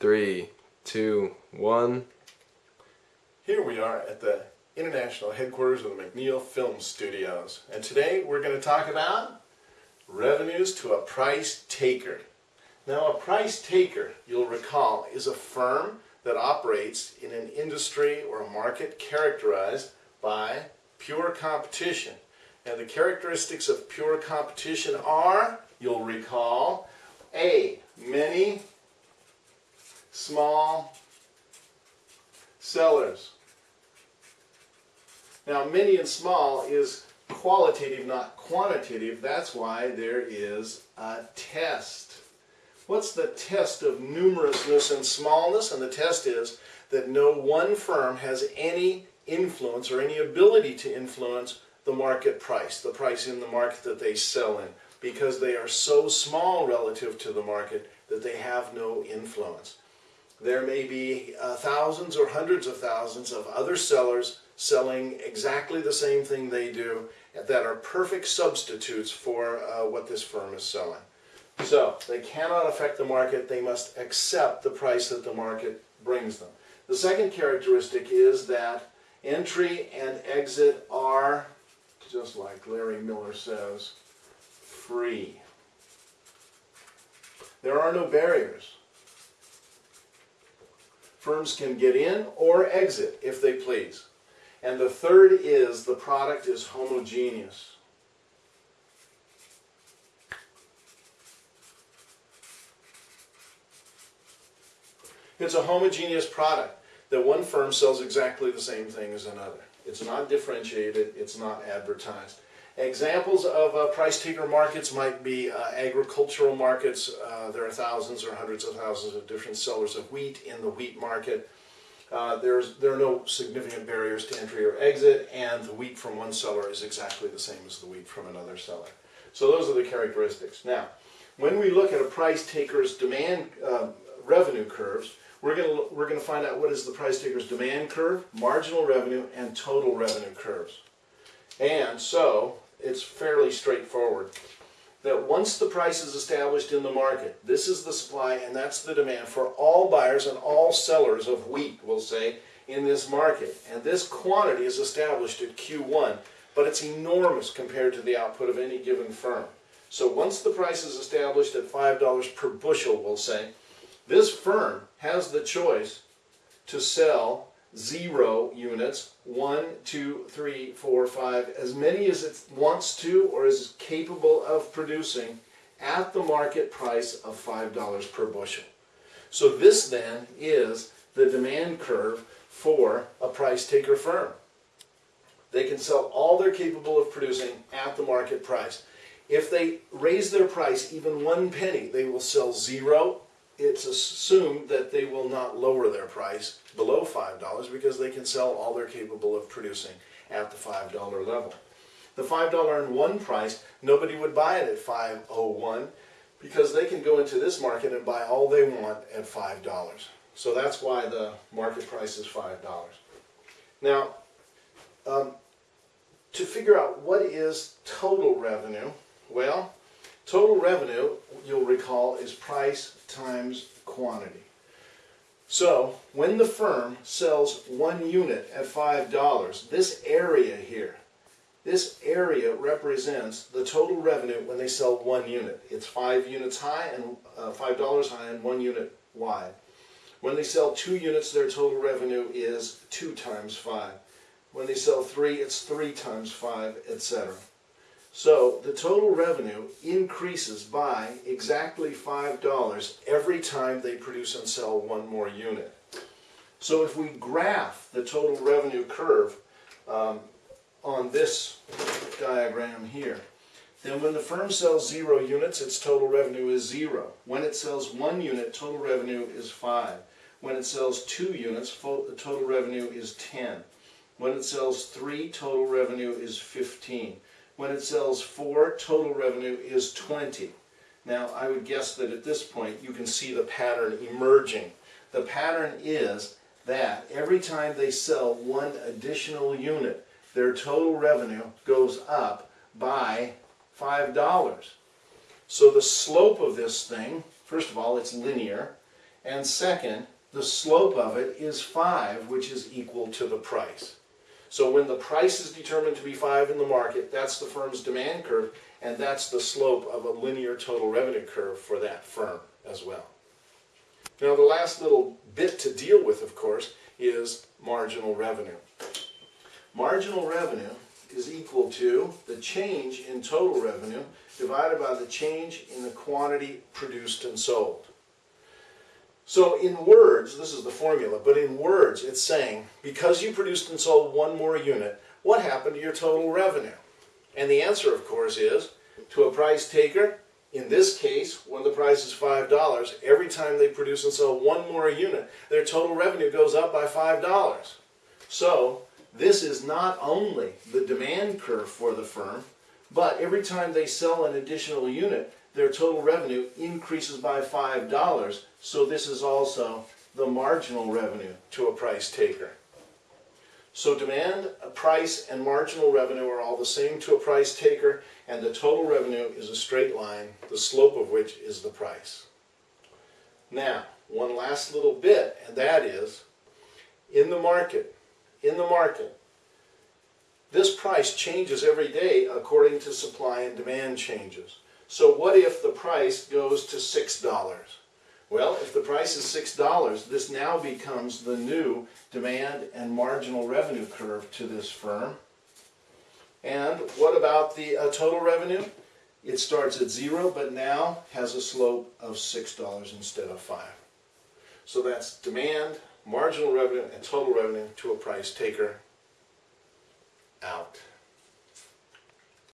three, two, one. Here we are at the international headquarters of the McNeil Film Studios. And today we're going to talk about revenues to a price taker. Now a price taker, you'll recall, is a firm that operates in an industry or a market characterized by pure competition. And the characteristics of pure competition are, you'll recall, A, many small sellers. Now, many and small is qualitative, not quantitative. That's why there is a test. What's the test of numerousness and smallness? And the test is that no one firm has any influence or any ability to influence the market price, the price in the market that they sell in, because they are so small relative to the market that they have no influence. There may be uh, thousands or hundreds of thousands of other sellers selling exactly the same thing they do that are perfect substitutes for uh, what this firm is selling. So they cannot affect the market, they must accept the price that the market brings them. The second characteristic is that entry and exit are, just like Larry Miller says, free. There are no barriers. Firms can get in or exit if they please. And the third is the product is homogeneous. It's a homogeneous product that one firm sells exactly the same thing as another. It's not differentiated, it's not advertised. Examples of uh, price taker markets might be uh, agricultural markets. Uh, there are thousands or hundreds of thousands of different sellers of wheat in the wheat market. Uh, there's, there are no significant barriers to entry or exit, and the wheat from one seller is exactly the same as the wheat from another seller. So those are the characteristics. Now, when we look at a price taker's demand uh, revenue curves, we're going we're going to find out what is the price taker's demand curve, marginal revenue, and total revenue curves. And so, it's fairly straightforward. That once the price is established in the market, this is the supply and that's the demand for all buyers and all sellers of wheat, we'll say, in this market. And this quantity is established at Q1, but it's enormous compared to the output of any given firm. So once the price is established at $5 per bushel, we'll say, this firm has the choice to sell zero units, one, two, three, four, five, as many as it wants to or is capable of producing at the market price of $5 per bushel. So this then is the demand curve for a price taker firm. They can sell all they're capable of producing at the market price. If they raise their price even one penny, they will sell zero it's assumed that they will not lower their price below $5 because they can sell all they're capable of producing at the $5 level. The $5 and one price, nobody would buy it at 501 because they can go into this market and buy all they want at $5. So that's why the market price is $5. Now, um, to figure out what is total revenue, well, Total revenue, you'll recall, is price times quantity. So, when the firm sells one unit at $5, this area here, this area represents the total revenue when they sell one unit. It's five units high and uh, $5 high and one unit wide. When they sell two units, their total revenue is two times five. When they sell three, it's three times five, etc. So the total revenue increases by exactly $5 every time they produce and sell one more unit. So if we graph the total revenue curve um, on this diagram here, then when the firm sells zero units, its total revenue is zero. When it sells one unit, total revenue is five. When it sells two units, total revenue is 10. When it sells three, total revenue is 15. When it sells four, total revenue is 20. Now, I would guess that at this point you can see the pattern emerging. The pattern is that every time they sell one additional unit, their total revenue goes up by $5. So the slope of this thing, first of all, it's linear, And second, the slope of it is 5, which is equal to the price. So when the price is determined to be 5 in the market, that's the firm's demand curve, and that's the slope of a linear total revenue curve for that firm as well. Now the last little bit to deal with, of course, is marginal revenue. Marginal revenue is equal to the change in total revenue divided by the change in the quantity produced and sold. So in words, this is the formula, but in words it's saying, because you produced and sold one more unit, what happened to your total revenue? And the answer, of course, is to a price taker, in this case, when the price is $5, every time they produce and sell one more unit, their total revenue goes up by $5. So this is not only the demand curve for the firm, but every time they sell an additional unit, their total revenue increases by $5. So this is also the marginal revenue to a price taker. So demand, price, and marginal revenue are all the same to a price taker, and the total revenue is a straight line, the slope of which is the price. Now, one last little bit, and that is, in the market, in the market, this price changes every day according to supply and demand changes. So what if the price goes to $6? Well, if the price is $6, this now becomes the new demand and marginal revenue curve to this firm. And what about the uh, total revenue? It starts at zero, but now has a slope of $6 instead of 5 So that's demand, marginal revenue, and total revenue to a price taker out.